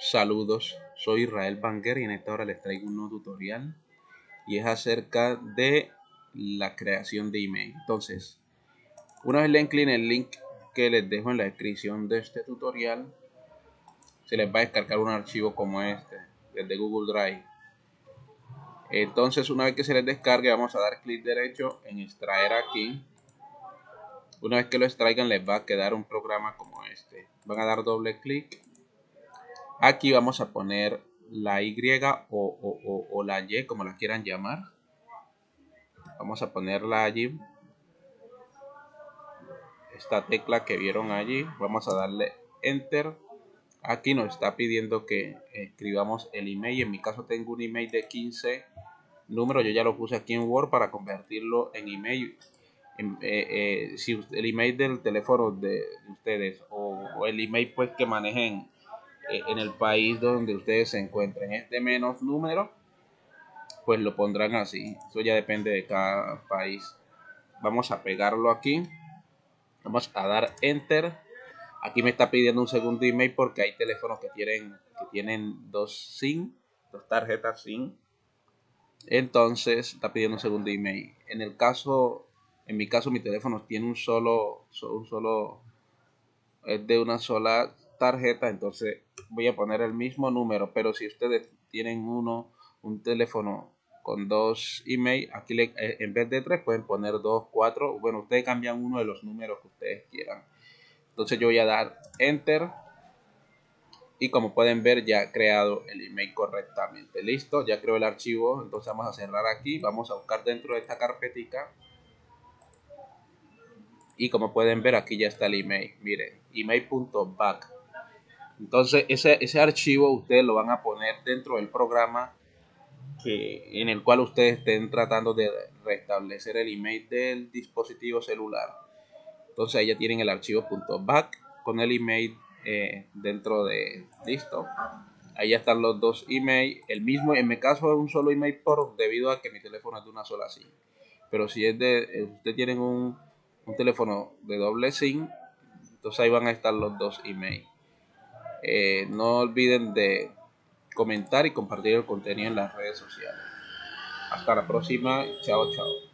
Saludos, soy Israel Banger y en esta hora les traigo un nuevo tutorial y es acerca de la creación de email. Entonces, una vez le incline el link que les dejo en la descripción de este tutorial, se les va a descargar un archivo como este, desde Google Drive. Entonces, una vez que se les descargue, vamos a dar clic derecho en extraer aquí. Una vez que lo extraigan, les va a quedar un programa como este. Van a dar doble clic Aquí vamos a poner la Y o, la Y, como la quieran llamar. Vamos a ponerla allí. Esta tecla que vieron allí. Vamos a darle Enter. Aquí nos está pidiendo que escribamos el email. En mi caso tengo un email de 15 números. Yo ya lo puse aquí en Word para convertirlo en email. Eh, eh, si el email del teléfono de, ustedes o, el email pues que manejen en el país donde ustedes se encuentren. Este menos número, pues lo pondrán así. Eso ya depende de cada país. Vamos a pegarlo aquí. Vamos a dar enter. Aquí me está pidiendo un segundo email porque hay teléfonos que tienen, que tienen dos SIM, dos tarjetas SIM. Entonces está pidiendo un segundo email. En el caso, en mi caso, mi teléfono tiene un solo, un solo, es de una sola tarjeta, entonces voy a poner el mismo número, pero si ustedes tienen uno, un teléfono con dos email, aquí le, eh, en vez de tres pueden poner dos, cuatro, bueno, ustedes cambian uno de los números que ustedes quieran. Entonces yo voy a dar enter y como pueden ver ya he creado el email correctamente. Listo, ya creo el archivo, entonces vamos a cerrar aquí, vamos a buscar dentro de esta carpetica. Y como pueden ver aquí ya está el email, miren, email.back entonces, ese, ese archivo ustedes lo van a poner dentro del programa que, en el cual ustedes estén tratando de restablecer el email del dispositivo celular. Entonces, ahí ya tienen el archivo .back con el email eh, dentro de listo. Ahí ya están los dos emails. El mismo, en mi caso, es un solo email por debido a que mi teléfono es de una sola SIM. Pero si es de, eh, usted tienen un, un teléfono de doble SIM, entonces ahí van a estar los dos emails. Eh, no olviden de comentar y compartir el contenido en las redes sociales. Hasta la próxima. Chao, chao.